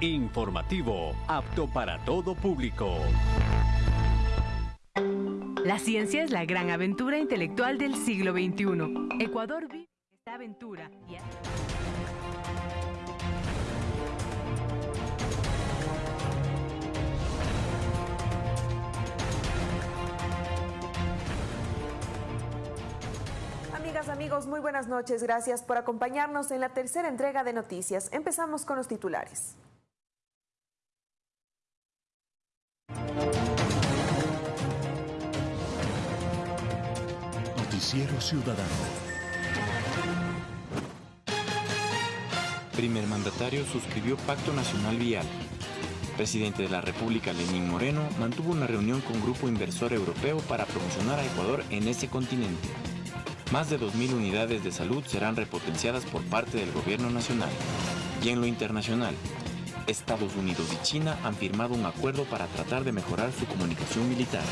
Informativo, apto para todo público. La ciencia es la gran aventura intelectual del siglo XXI. Ecuador vive esta aventura. Y... Amigas, amigos, muy buenas noches. Gracias por acompañarnos en la tercera entrega de noticias. Empezamos con los titulares. Noticiero Ciudadano. Primer mandatario suscribió Pacto Nacional Vial. Presidente de la República Lenín Moreno mantuvo una reunión con Grupo Inversor Europeo para promocionar a Ecuador en ese continente. Más de 2.000 unidades de salud serán repotenciadas por parte del gobierno nacional. Y en lo internacional, Estados Unidos y China han firmado un acuerdo para tratar de mejorar su comunicación militar.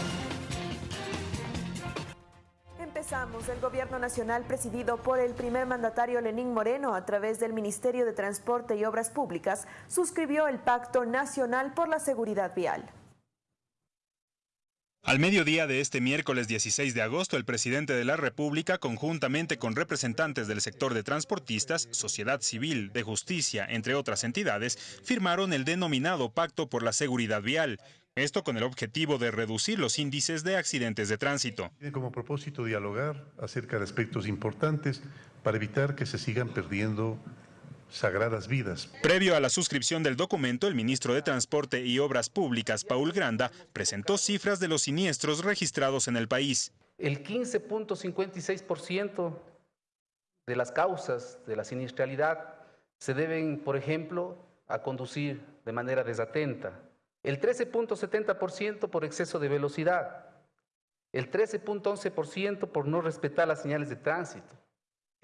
El gobierno nacional presidido por el primer mandatario Lenín Moreno a través del Ministerio de Transporte y Obras Públicas suscribió el Pacto Nacional por la Seguridad Vial. Al mediodía de este miércoles 16 de agosto, el presidente de la República, conjuntamente con representantes del sector de transportistas, sociedad civil, de justicia, entre otras entidades, firmaron el denominado Pacto por la Seguridad Vial. Esto con el objetivo de reducir los índices de accidentes de tránsito. Tiene como propósito dialogar acerca de aspectos importantes para evitar que se sigan perdiendo sagradas vidas. Previo a la suscripción del documento, el ministro de Transporte y Obras Públicas, Paul Granda, presentó cifras de los siniestros registrados en el país. El 15.56% de las causas de la siniestralidad se deben, por ejemplo, a conducir de manera desatenta. El 13.70% por exceso de velocidad. El 13.11% por no respetar las señales de tránsito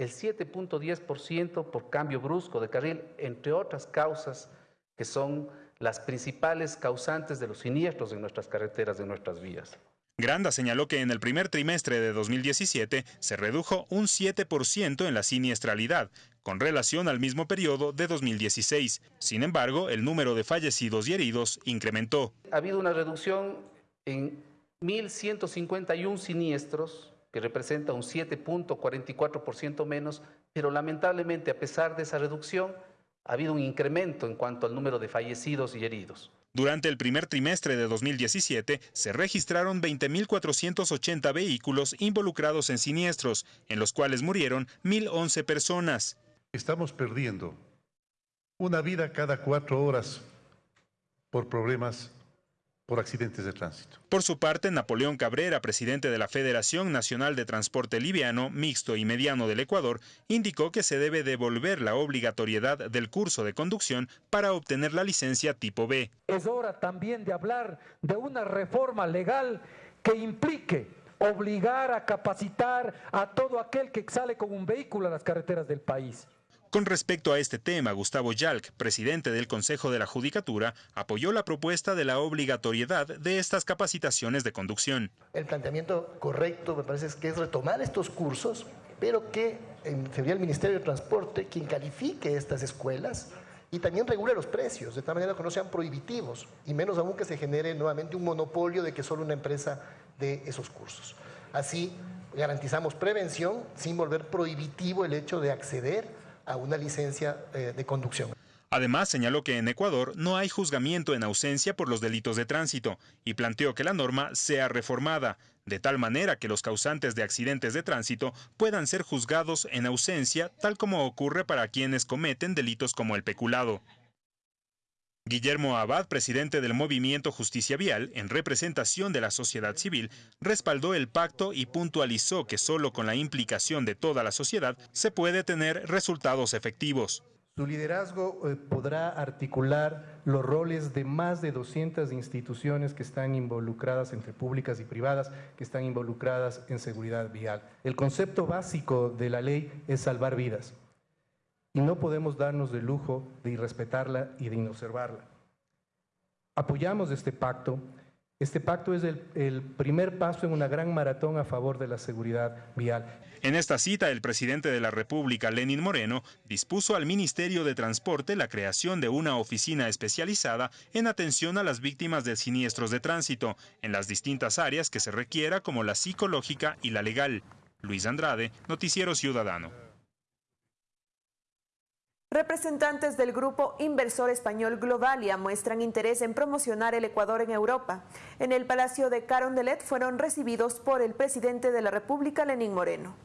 el 7.10% por cambio brusco de carril, entre otras causas que son las principales causantes de los siniestros en nuestras carreteras, de nuestras vías. Granda señaló que en el primer trimestre de 2017 se redujo un 7% en la siniestralidad, con relación al mismo periodo de 2016. Sin embargo, el número de fallecidos y heridos incrementó. Ha habido una reducción en 1.151 siniestros que representa un 7.44% menos, pero lamentablemente a pesar de esa reducción, ha habido un incremento en cuanto al número de fallecidos y heridos. Durante el primer trimestre de 2017 se registraron 20.480 vehículos involucrados en siniestros, en los cuales murieron 1.011 personas. Estamos perdiendo una vida cada cuatro horas por problemas por accidentes de tránsito. Por su parte, Napoleón Cabrera, presidente de la Federación Nacional de Transporte Liviano, Mixto y Mediano del Ecuador, indicó que se debe devolver la obligatoriedad del curso de conducción para obtener la licencia tipo B. Es hora también de hablar de una reforma legal que implique obligar a capacitar a todo aquel que sale con un vehículo a las carreteras del país. Con respecto a este tema, Gustavo Yalc, presidente del Consejo de la Judicatura, apoyó la propuesta de la obligatoriedad de estas capacitaciones de conducción. El planteamiento correcto me parece que es retomar estos cursos, pero que sería el Ministerio de Transporte quien califique estas escuelas y también regule los precios, de tal manera que no sean prohibitivos, y menos aún que se genere nuevamente un monopolio de que solo una empresa dé esos cursos. Así garantizamos prevención sin volver prohibitivo el hecho de acceder a una licencia eh, de conducción. Además, señaló que en Ecuador no hay juzgamiento en ausencia por los delitos de tránsito y planteó que la norma sea reformada, de tal manera que los causantes de accidentes de tránsito puedan ser juzgados en ausencia, tal como ocurre para quienes cometen delitos como el peculado. Guillermo Abad, presidente del movimiento Justicia Vial, en representación de la sociedad civil, respaldó el pacto y puntualizó que solo con la implicación de toda la sociedad se puede tener resultados efectivos. Su liderazgo eh, podrá articular los roles de más de 200 instituciones que están involucradas entre públicas y privadas, que están involucradas en seguridad vial. El concepto básico de la ley es salvar vidas y no podemos darnos el lujo de irrespetarla y de inobservarla. Apoyamos este pacto Este pacto es el, el, primer paso en una gran maratón a favor de la seguridad vial. En esta cita, el presidente de la República, Lenin Moreno, dispuso al Ministerio de Transporte la creación de una oficina especializada en atención a las víctimas de siniestros de tránsito, en las distintas áreas que se requiera, como la psicológica y la legal. Luis Andrade, Noticiero Ciudadano. Representantes del grupo inversor español Globalia muestran interés en promocionar el Ecuador en Europa. En el Palacio de Carondelet fueron recibidos por el presidente de la República, Lenín Moreno.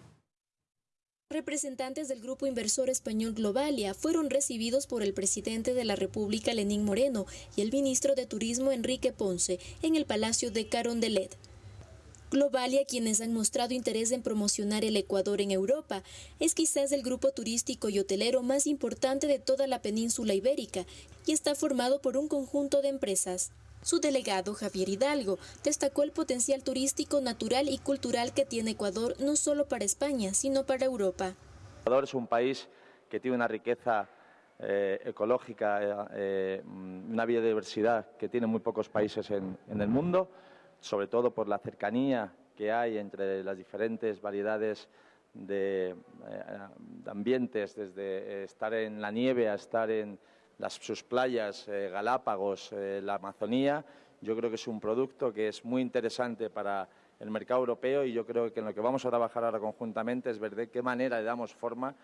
Representantes del grupo inversor español Globalia fueron recibidos por el presidente de la República, Lenín Moreno, y el ministro de Turismo, Enrique Ponce, en el Palacio de Carondelet. Globalia, quienes han mostrado interés en promocionar el Ecuador en Europa, es quizás el grupo turístico y hotelero más importante de toda la península ibérica y está formado por un conjunto de empresas. Su delegado, Javier Hidalgo, destacó el potencial turístico, natural y cultural que tiene Ecuador no solo para España, sino para Europa. Ecuador es un país que tiene una riqueza eh, ecológica, eh, eh, una biodiversidad que tiene muy pocos países en, en el mundo sobre todo por la cercanía que hay entre las diferentes variedades de, eh, ambientes, desde estar en la nieve a estar en las, sus playas, eh, Galápagos, eh, la Amazonía. Yo creo que es un producto que es muy interesante para el mercado europeo y yo creo que en lo que vamos a trabajar ahora conjuntamente es ver de qué manera le damos forma,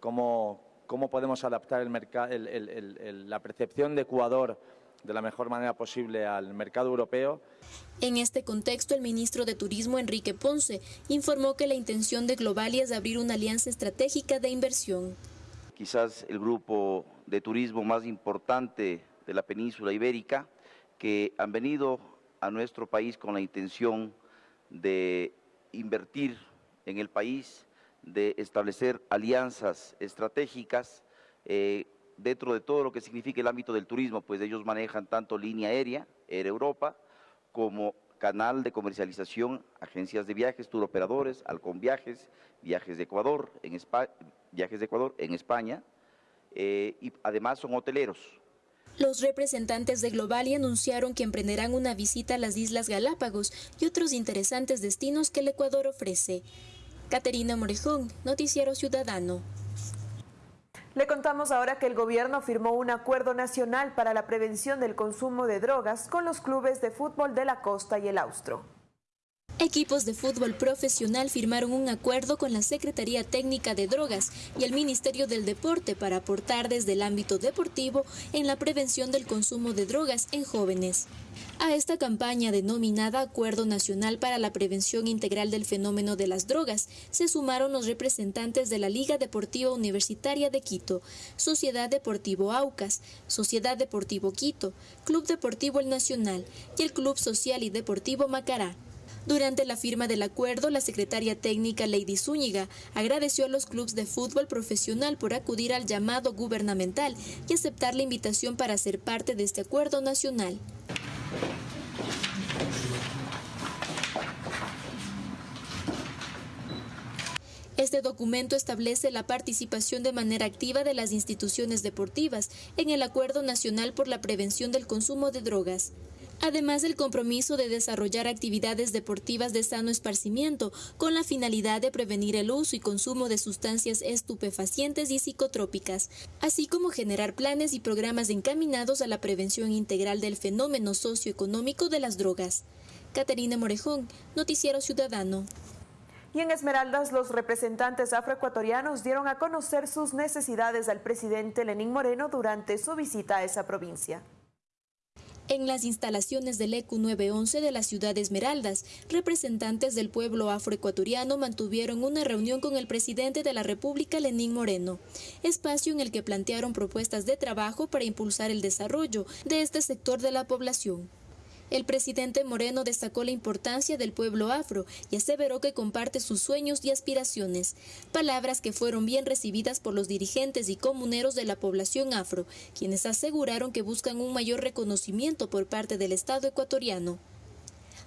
cómo, cómo, podemos adaptar el la percepción de Ecuador de la mejor manera posible al mercado europeo. En este contexto, el ministro de Turismo, Enrique Ponce, informó que la intención de Globalia es abrir una alianza estratégica de inversión. Quizás el grupo de turismo más importante de la península ibérica, que han venido a nuestro país con la intención de invertir en el país, de establecer alianzas estratégicas eh, dentro de todo lo que significa el ámbito del turismo, pues ellos manejan tanto línea aérea, Air Europa, como canal de comercialización, agencias de viajes, turoperadores, Alcon Viajes, Viajes de Ecuador, en España, Viajes de Ecuador en España, eh, y además son hoteleros. Los representantes de Globali anunciaron que emprenderán una visita a las Islas Galápagos y otros interesantes destinos que el Ecuador ofrece. Caterina Morejón, Noticiero Ciudadano. Le contamos ahora que el gobierno firmó un acuerdo nacional para la prevención del consumo de drogas con los clubes de fútbol de la costa y el austro. Equipos de fútbol profesional firmaron un acuerdo con la Secretaría Técnica de Drogas y el Ministerio del Deporte para aportar desde el ámbito deportivo en la prevención del consumo de drogas en jóvenes. A esta campaña denominada Acuerdo Nacional para la Prevención Integral del Fenómeno de las Drogas se sumaron los representantes de la Liga Deportiva Universitaria de Quito, Sociedad Deportivo Aucas, Sociedad Deportivo Quito, Club Deportivo El Nacional y el Club Social y Deportivo Macará. Durante la firma del acuerdo, la secretaria técnica Lady Zúñiga agradeció a los clubes de fútbol profesional por acudir al llamado gubernamental y aceptar la invitación para ser parte de este acuerdo nacional. Este documento establece la participación de manera activa de las instituciones deportivas en el Acuerdo Nacional por la Prevención del Consumo de Drogas además del compromiso de desarrollar actividades deportivas de sano esparcimiento con la finalidad de prevenir el uso y consumo de sustancias estupefacientes y psicotrópicas, así como generar planes y programas encaminados a la prevención integral del fenómeno socioeconómico de las drogas. Caterina Morejón, Noticiero Ciudadano. Y en Esmeraldas, los representantes afroecuatorianos dieron a conocer sus necesidades al presidente Lenín Moreno durante su visita a esa provincia. En las instalaciones del ECU 911 de la ciudad de Esmeraldas, representantes del pueblo afroecuatoriano mantuvieron una reunión con el presidente de la República, Lenín Moreno, espacio en el que plantearon propuestas de trabajo para impulsar el desarrollo de este sector de la población. El presidente Moreno destacó la importancia del pueblo afro y aseveró que comparte sus sueños y aspiraciones, palabras que fueron bien recibidas por los dirigentes y comuneros de la población afro, quienes aseguraron que buscan un mayor reconocimiento por parte del Estado ecuatoriano.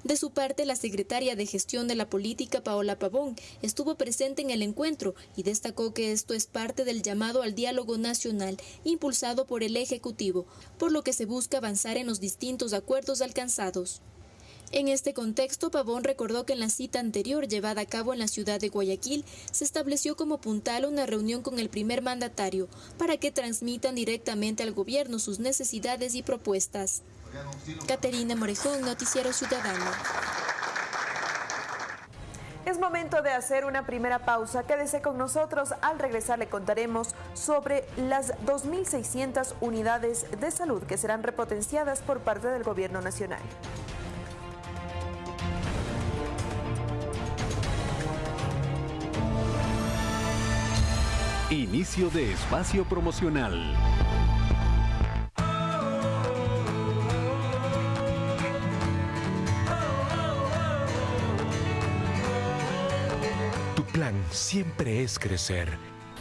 De su parte, la secretaria de Gestión de la Política, Paola Pavón, estuvo presente en el encuentro y destacó que esto es parte del llamado al diálogo nacional impulsado por el Ejecutivo, por lo que se busca avanzar en los distintos acuerdos alcanzados. En este contexto, Pavón recordó que en la cita anterior llevada a cabo en la ciudad de Guayaquil se estableció como puntal una reunión con el primer mandatario para que transmitan directamente al gobierno sus necesidades y propuestas. Caterina Morejón, Noticiero Ciudadano. Es momento de hacer una primera pausa. Quédese con nosotros. Al regresar le contaremos sobre las 2.600 unidades de salud que serán repotenciadas por parte del Gobierno Nacional. Inicio de espacio promocional. Plan siempre es crecer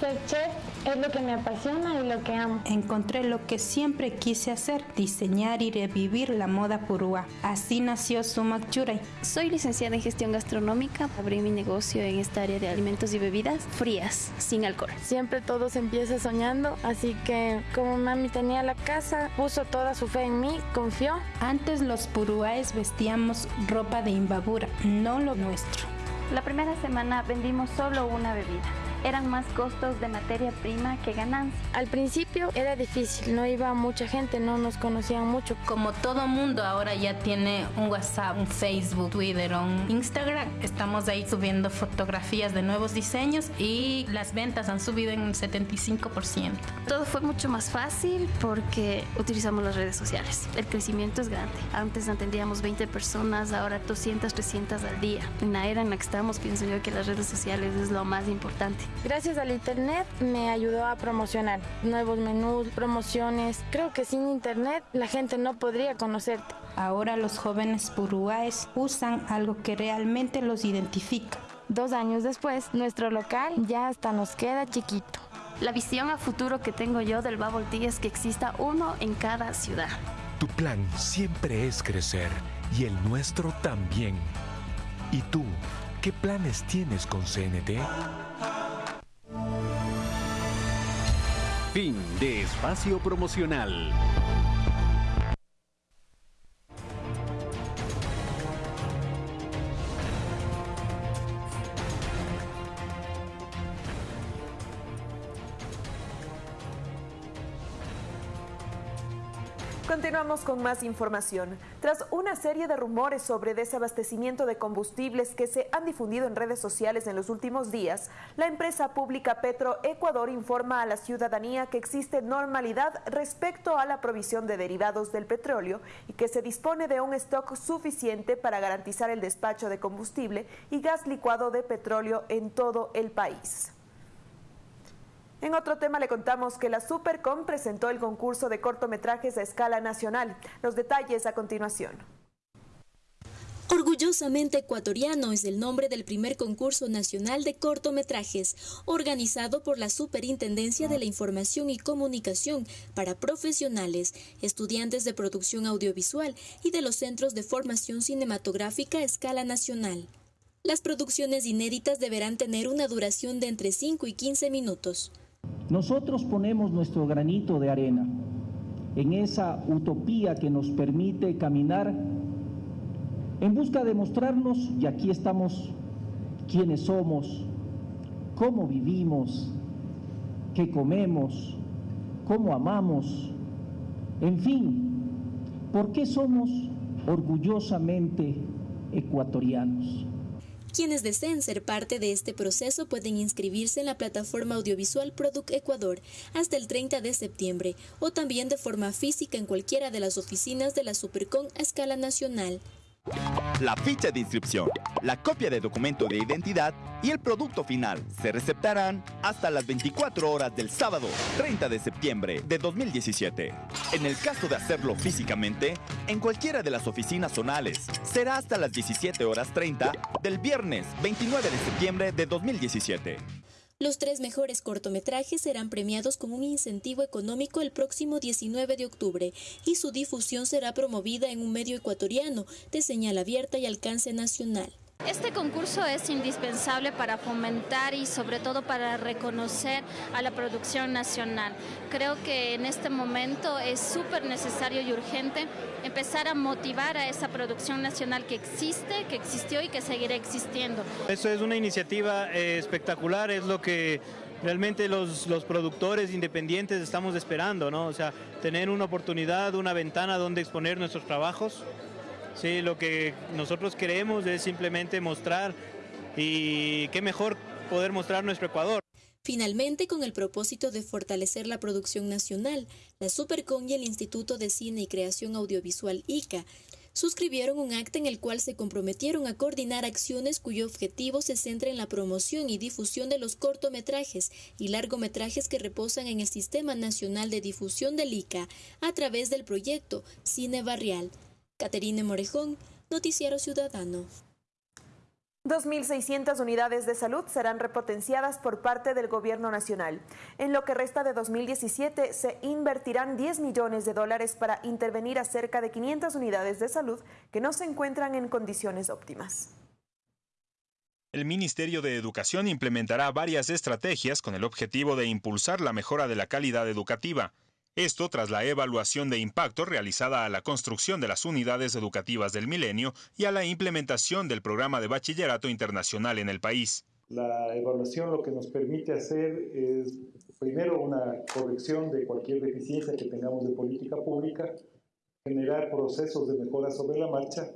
ser chef es lo que me apasiona y lo que amo. Encontré lo que siempre quise hacer, diseñar y revivir la moda purúa. Así nació Sumac Churay. Soy licenciada en gestión gastronómica. Abrí mi negocio en esta área de alimentos y bebidas frías, sin alcohol. Siempre todo se empieza soñando, así que como mami tenía la casa, puso toda su fe en mí, confió. Antes los purúaes vestíamos ropa de imbabura, no lo nuestro. La primera semana vendimos solo una bebida eran más costos de materia prima que ganancia. Al principio era difícil, no iba mucha gente, no nos conocían mucho. Como todo mundo ahora ya tiene un WhatsApp, un Facebook, Twitter, un Instagram, estamos ahí subiendo fotografías de nuevos diseños y las ventas han subido en un 75%. Todo fue mucho más fácil porque utilizamos las redes sociales. El crecimiento es grande. Antes atendíamos 20 personas, ahora 200, 300 al día. En la era en la que estamos, pienso yo que las redes sociales es lo más importante. Gracias al internet me ayudó a promocionar nuevos menús, promociones. Creo que sin internet la gente no podría conocerte. Ahora los jóvenes purúaes usan algo que realmente los identifica. Dos años después, nuestro local ya hasta nos queda chiquito. La visión a futuro que tengo yo del Bubble Tea es que exista uno en cada ciudad. Tu plan siempre es crecer y el nuestro también. ¿Y tú, qué planes tienes con CNT? Fin de espacio promocional. Continuamos con más información. Tras una serie de rumores sobre desabastecimiento de combustibles que se han difundido en redes sociales en los últimos días, la empresa pública Petro Ecuador informa a la ciudadanía que existe normalidad respecto a la provisión de derivados del petróleo y que se dispone de un stock suficiente para garantizar el despacho de combustible y gas licuado de petróleo en todo el país. En otro tema le contamos que la Supercom presentó el concurso de cortometrajes a escala nacional. Los detalles a continuación. Orgullosamente ecuatoriano es el nombre del primer concurso nacional de cortometrajes, organizado por la Superintendencia de la Información y Comunicación para profesionales, estudiantes de producción audiovisual y de los centros de formación cinematográfica a escala nacional. Las producciones inéditas deberán tener una duración de entre 5 y 15 minutos. Nosotros ponemos nuestro granito de arena en esa utopía que nos permite caminar en busca de mostrarnos, y aquí estamos, quiénes somos, cómo vivimos, qué comemos, cómo amamos, en fin, por qué somos orgullosamente ecuatorianos. Quienes deseen ser parte de este proceso pueden inscribirse en la plataforma audiovisual Product Ecuador hasta el 30 de septiembre o también de forma física en cualquiera de las oficinas de la Supercon a escala nacional. La ficha de inscripción, la copia de documento de identidad y el producto final se receptarán hasta las 24 horas del sábado 30 de septiembre de 2017. En el caso de hacerlo físicamente, en cualquiera de las oficinas zonales, será hasta las 17 horas 30 del viernes 29 de septiembre de 2017. Los tres mejores cortometrajes serán premiados con un incentivo económico el próximo 19 de octubre y su difusión será promovida en un medio ecuatoriano de señal abierta y alcance nacional. Este concurso es indispensable para fomentar y sobre todo para reconocer a la producción nacional. Creo que en este momento es súper necesario y urgente empezar a motivar a esa producción nacional que existe, que existió y que seguirá existiendo. Eso es una iniciativa eh, espectacular, es lo que realmente los, los, productores independientes estamos esperando, ¿no? O sea, tener una oportunidad, una ventana donde exponer nuestros trabajos. Sí, lo que nosotros queremos es simplemente mostrar y qué mejor poder mostrar nuestro Ecuador. Finalmente, con el propósito de fortalecer la producción nacional, la Supercon y el Instituto de Cine y Creación Audiovisual ICA suscribieron un acta en el cual se comprometieron a coordinar acciones cuyo objetivo se centra en la promoción y difusión de los cortometrajes y largometrajes que reposan en el Sistema Nacional de Difusión del ICA a través del proyecto Cine Barrial. Caterine Morejón, Noticiero Ciudadano. 2.600 unidades de salud serán repotenciadas por parte del Gobierno Nacional. En lo que resta de 2017 se invertirán 10 millones de dólares para intervenir a cerca de 500 unidades de salud que no se encuentran en condiciones óptimas. El Ministerio de Educación implementará varias estrategias con el objetivo de impulsar la mejora de la calidad educativa. Esto tras la evaluación de impacto realizada a la construcción de las unidades educativas del milenio y a la implementación del programa de bachillerato internacional en el país. La evaluación lo que nos permite hacer es primero una corrección de cualquier deficiencia que tengamos de política pública, generar procesos de mejora sobre la marcha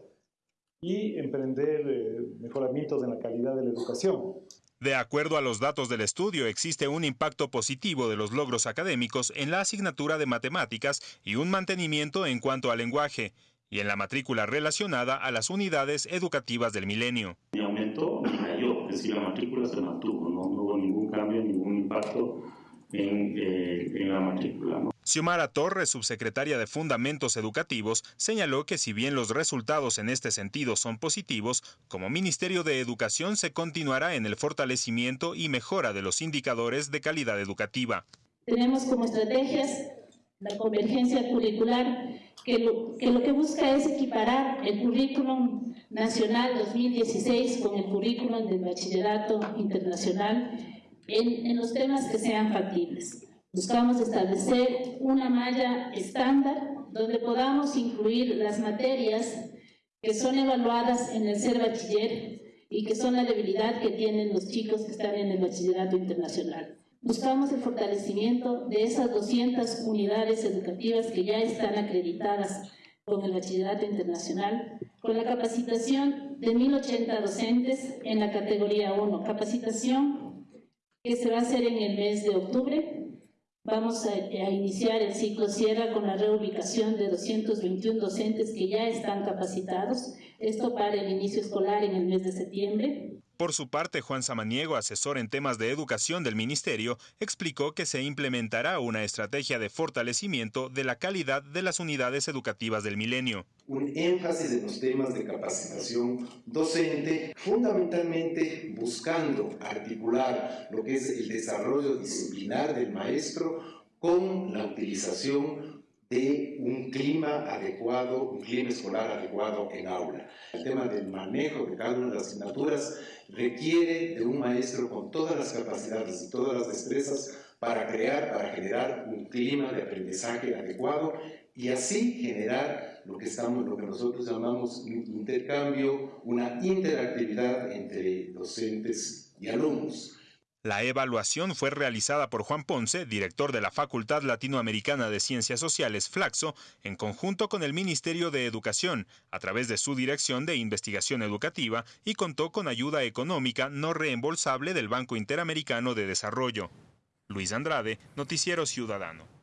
y emprender eh, mejoramientos en la calidad de la educación. De acuerdo a los datos del estudio, existe un impacto positivo de los logros académicos en la asignatura de matemáticas y un mantenimiento en cuanto al lenguaje y en la matrícula relacionada a las unidades educativas del milenio. Y aumentó y cayó, es decir, la matrícula se mantuvo, no hubo ningún cambio, ningún impacto en, eh, en la matrícula. ¿no? Xiomara Torres, subsecretaria de Fundamentos Educativos, señaló que si bien los resultados en este sentido son positivos, como Ministerio de Educación se continuará en el fortalecimiento y mejora de los indicadores de calidad educativa. Tenemos como estrategias la convergencia curricular, que lo, que lo que busca es equiparar el currículum nacional 2016 con el currículum del bachillerato internacional en, en los temas que sean factibles. Buscamos establecer una malla estándar donde podamos incluir las materias que son evaluadas en el ser bachiller y que son la debilidad que tienen los chicos que están en el bachillerato internacional. Buscamos el fortalecimiento de esas 200 unidades educativas que ya están acreditadas con el bachillerato internacional, con la capacitación de 1.080 docentes en la categoría 1, capacitación que se va a hacer en el mes de octubre Vamos a, a, iniciar el ciclo Sierra con la reubicación de 221 docentes que ya están capacitados, esto para el inicio escolar en el mes de septiembre. Por su parte, Juan Samaniego, asesor en temas de educación del Ministerio, explicó que se implementará una estrategia de fortalecimiento de la calidad de las unidades educativas del milenio. Un énfasis en los temas de capacitación docente, fundamentalmente buscando articular lo que es el desarrollo disciplinar del maestro con la utilización de un clima adecuado, un clima escolar adecuado en aula. El tema del manejo de cada una de las asignaturas requiere de un maestro con todas las capacidades y todas las destrezas para crear, para generar un clima de aprendizaje adecuado y así generar lo que, estamos, lo que nosotros llamamos un intercambio, una interactividad entre docentes y alumnos. La evaluación fue realizada por Juan Ponce, director de la Facultad Latinoamericana de Ciencias Sociales, Flaxo, en conjunto con el Ministerio de Educación, a través de su Dirección de Investigación Educativa, y contó con ayuda económica no reembolsable del Banco Interamericano de Desarrollo. Luis Andrade, Noticiero Ciudadano.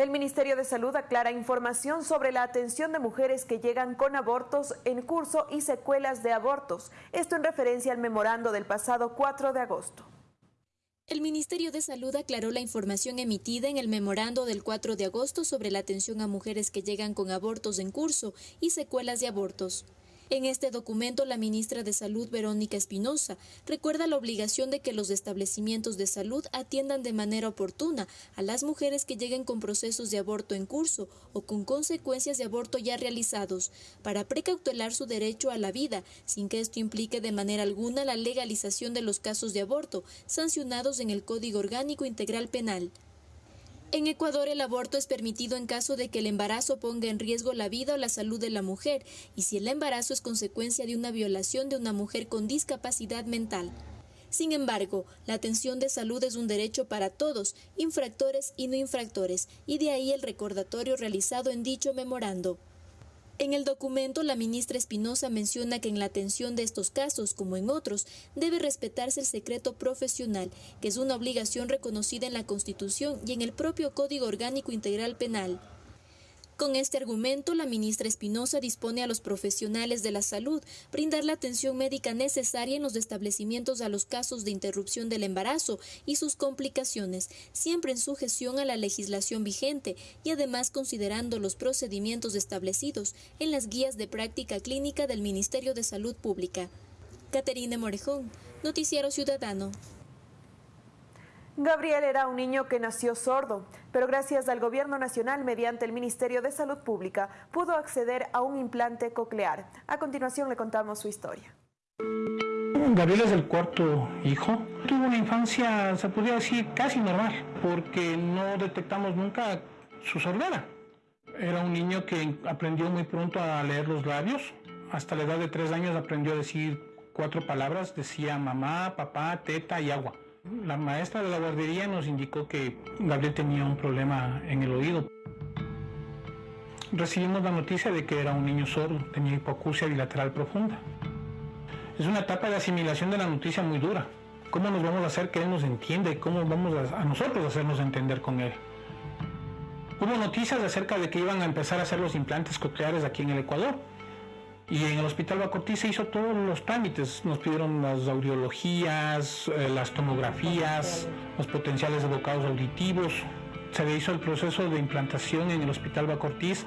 El Ministerio de Salud aclara información sobre la atención de mujeres que llegan con abortos en curso y secuelas de abortos. Esto en referencia al memorando del pasado 4 de agosto. El Ministerio de Salud aclaró la información emitida en el memorando del 4 de agosto sobre la atención a mujeres que llegan con abortos en curso y secuelas de abortos. En este documento, la ministra de Salud, Verónica Espinosa, recuerda la obligación de que los establecimientos de salud atiendan de manera oportuna a las mujeres que lleguen con procesos de aborto en curso o con consecuencias de aborto ya realizados, para precautelar su derecho a la vida, sin que esto implique de manera alguna la legalización de los casos de aborto sancionados en el Código Orgánico Integral Penal. En Ecuador el aborto es permitido en caso de que el embarazo ponga en riesgo la vida o la salud de la mujer y si el embarazo es consecuencia de una violación de una mujer con discapacidad mental. Sin embargo, la atención de salud es un derecho para todos, infractores y no infractores, y de ahí el recordatorio realizado en dicho memorando. En el documento, la ministra Espinosa menciona que en la atención de estos casos, como en otros, debe respetarse el secreto profesional, que es una obligación reconocida en la Constitución y en el propio Código Orgánico Integral Penal. Con este argumento, la ministra Espinosa dispone a los profesionales de la salud brindar la atención médica necesaria en los establecimientos a los casos de interrupción del embarazo y sus complicaciones, siempre en sujeción a la legislación vigente y además considerando los procedimientos establecidos en las guías de práctica clínica del Ministerio de Salud Pública. Caterina Morejón, Noticiero Ciudadano. Gabriel era un niño que nació sordo, pero gracias al Gobierno Nacional, mediante el Ministerio de Salud Pública, pudo acceder a un implante coclear. A continuación le contamos su historia. Gabriel es el cuarto hijo. Tuvo una infancia, se podría decir, casi normal, porque no detectamos nunca su sordera. Era un niño que aprendió muy pronto a leer los labios. Hasta la edad de tres años aprendió a decir cuatro palabras. Decía mamá, papá, teta y agua. La maestra de la guardería nos indicó que Gabriel tenía un problema en el oído. Recibimos la noticia de que era un niño sordo, tenía hipoacusia bilateral profunda. Es una etapa de asimilación de la noticia muy dura. ¿Cómo nos vamos a hacer que él nos entienda y cómo vamos a, a nosotros hacernos entender con él? Hubo noticias acerca de que iban a empezar a hacer los implantes cocleares aquí en el Ecuador. Y en el Hospital Bacortí se hizo todos los trámites. Nos pidieron las audiologías, eh, las tomografías, los potenciales de bocados auditivos. Se le hizo el proceso de implantación en el Hospital Bacortiz.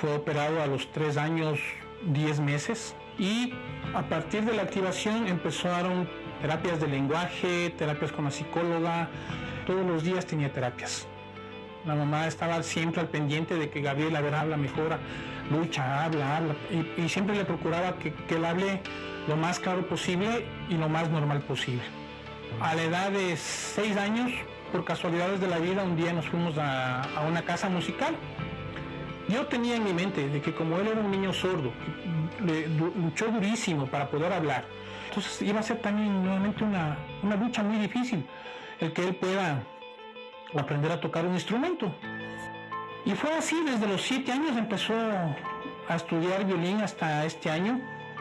Fue operado a los 3 años, 10 meses. Y a partir de la activación empezaron terapias de lenguaje, terapias con la psicóloga. Todos los días tenía terapias. La mamá estaba siempre al pendiente de que Gabriel, a ver, habla, mejora, lucha, habla, habla. Y, siempre le procuraba que, que, él hable lo más claro posible y lo más normal posible. A la edad de seis años, por casualidades de la vida, un día nos fuimos a, a una casa musical. Yo tenía en mi mente de que como él era un niño sordo, luchó durísimo para poder hablar. Entonces iba a ser también nuevamente una, una lucha muy difícil el que él pueda aprender a tocar un instrumento. Y fue así, desde los siete años empezó a estudiar violín hasta este año.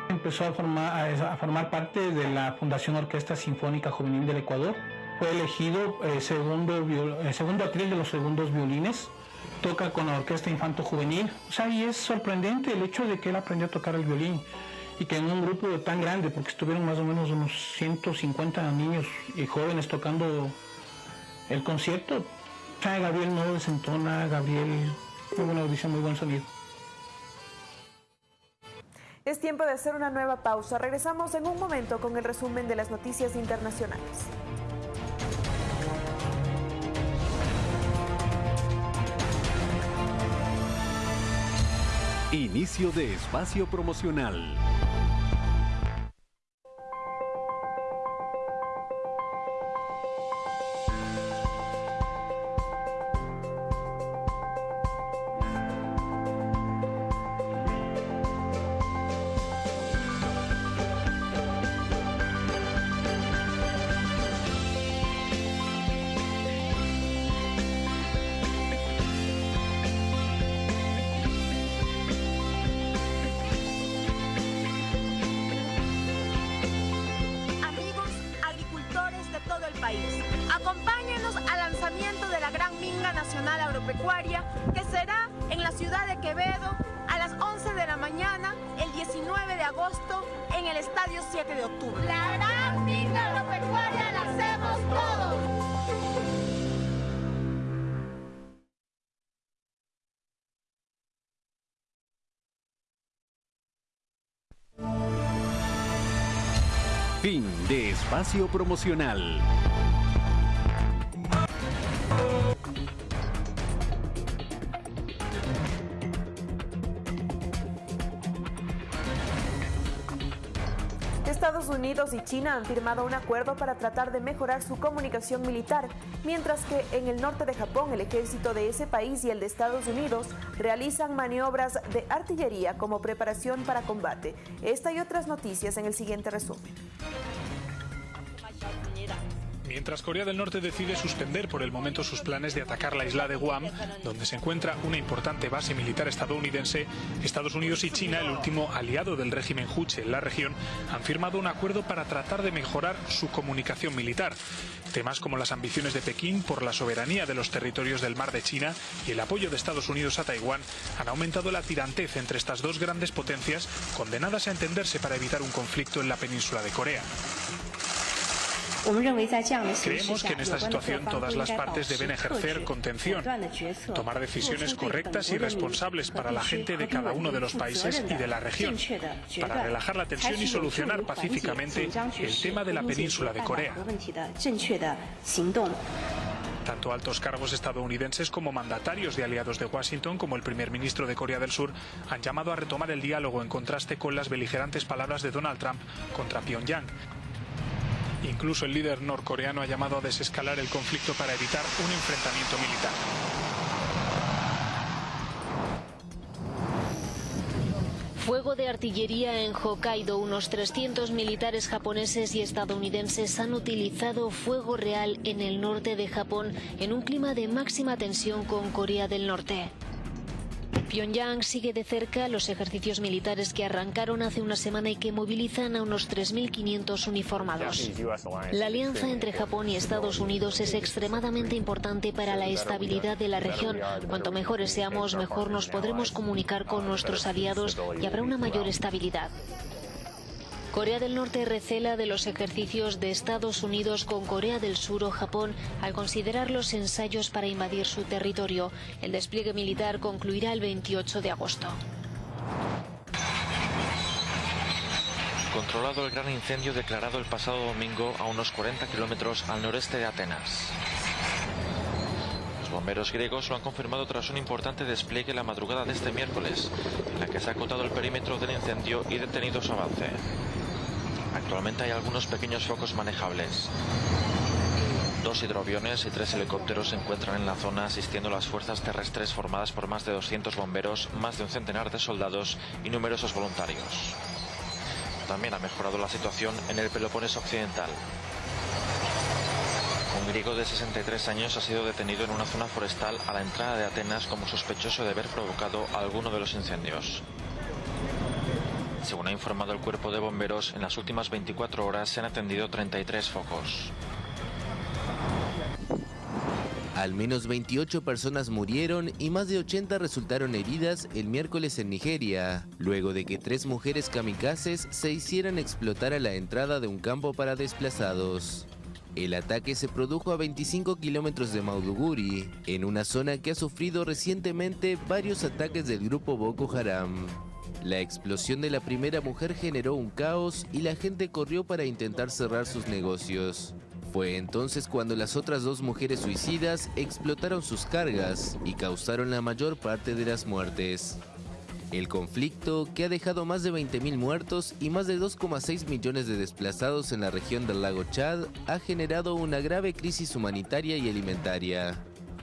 Empezó a formar, a formar parte de la Fundación Orquesta Sinfónica Juvenil del Ecuador. Fue elegido eh, segundo, eh, segundo atril de los segundos violines. Toca con la Orquesta Infanto Juvenil. O sea, y es sorprendente el hecho de que él aprendió a tocar el violín y que en un grupo tan grande, porque estuvieron más o menos unos 150 niños y jóvenes tocando el concierto, Gabriel no desentona, Gabriel muy buena audición, muy buen sonido. Es tiempo de hacer una nueva pausa. Regresamos en un momento con el resumen de las noticias internacionales. Inicio de espacio promocional. A las 11 de la mañana, el 19 de agosto, en el Estadio 7 de octubre. La Gran Minga Agropecuaria la hacemos todos. Fin de espacio promocional. Estados Unidos y China han firmado un acuerdo para tratar de mejorar su comunicación militar, mientras que en el norte de Japón el ejército de ese país y el de Estados Unidos realizan maniobras de artillería como preparación para combate. Esta y otras noticias en el siguiente resumen. Mientras Corea del Norte decide suspender por el momento sus planes de atacar la isla de Guam, donde se encuentra una importante base militar estadounidense, Estados Unidos y China, el último aliado del régimen Juche en la región, han firmado un acuerdo para tratar de mejorar su comunicación militar. Temas como las ambiciones de Pekín por la soberanía de los territorios del mar de China y el apoyo de Estados Unidos a Taiwán han aumentado la tirantez entre estas dos grandes potencias, condenadas a entenderse para evitar un conflicto en la península de Corea. Creemos que en esta situación todas las partes deben ejercer contención, tomar decisiones correctas y responsables para la gente de cada uno de los países y de la región, para relajar la tensión y solucionar pacíficamente el tema de la península de Corea. Tanto altos cargos estadounidenses como mandatarios de aliados de Washington, como el primer ministro de Corea del Sur, han llamado a retomar el diálogo en contraste con las beligerantes palabras de Donald Trump contra Pyongyang. Incluso el líder norcoreano ha llamado a desescalar el conflicto para evitar un enfrentamiento militar. Fuego de artillería en Hokkaido. Unos 300 militares japoneses y estadounidenses han utilizado fuego real en el norte de Japón en un clima de máxima tensión con Corea del Norte. Pyongyang sigue de cerca los ejercicios militares que arrancaron hace una semana y que movilizan a unos 3.500 uniformados. La alianza entre Japón y Estados Unidos es extremadamente importante para la estabilidad de la región. Cuanto mejores seamos, mejor nos podremos comunicar con nuestros aliados y habrá una mayor estabilidad. Corea del Norte recela de los ejercicios de Estados Unidos con Corea del Sur o Japón al considerar los ensayos para invadir su territorio. El despliegue militar concluirá el 28 de agosto. Controlado el gran incendio declarado el pasado domingo a unos 40 kilómetros al noreste de Atenas. Los bomberos griegos lo han confirmado tras un importante despliegue la madrugada de este miércoles, en la que se ha acotado el perímetro del incendio y detenido su avance. Actualmente hay algunos pequeños focos manejables. Dos hidroaviones y tres helicópteros se encuentran en la zona asistiendo a las fuerzas terrestres formadas por más de 200 bomberos, más de un centenar de soldados y numerosos voluntarios. También ha mejorado la situación en el Peloponeso Occidental. Un griego de 63 años ha sido detenido en una zona forestal a la entrada de Atenas como sospechoso de haber provocado alguno de los incendios. Según ha informado el cuerpo de bomberos, en las últimas 24 horas se han atendido 33 focos. Al menos 28 personas murieron y más de 80 resultaron heridas el miércoles en Nigeria, luego de que tres mujeres kamikazes se hicieran explotar a la entrada de un campo para desplazados. El ataque se produjo a 25 kilómetros de Mauduguri, en una zona que ha sufrido recientemente varios ataques del grupo Boko Haram. La explosión de la primera mujer generó un caos y la gente corrió para intentar cerrar sus negocios. Fue entonces cuando las otras dos mujeres suicidas explotaron sus cargas y causaron la mayor parte de las muertes. El conflicto, que ha dejado más de 20.000 muertos y más de 2,6 millones de desplazados en la región del lago Chad, ha generado una grave crisis humanitaria y alimentaria.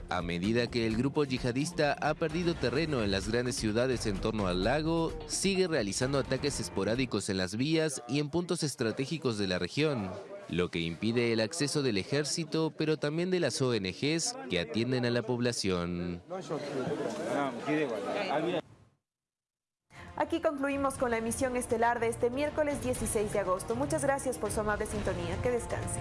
A medida que el grupo yihadista ha perdido terreno en las grandes ciudades en torno al lago, sigue realizando ataques esporádicos en las vías y en puntos estratégicos de la región, lo que impide el acceso del ejército, pero también de las ONGs que atienden a la población. Aquí concluimos con la emisión estelar de este miércoles 16 de agosto. Muchas gracias por su amable sintonía. Que descanse.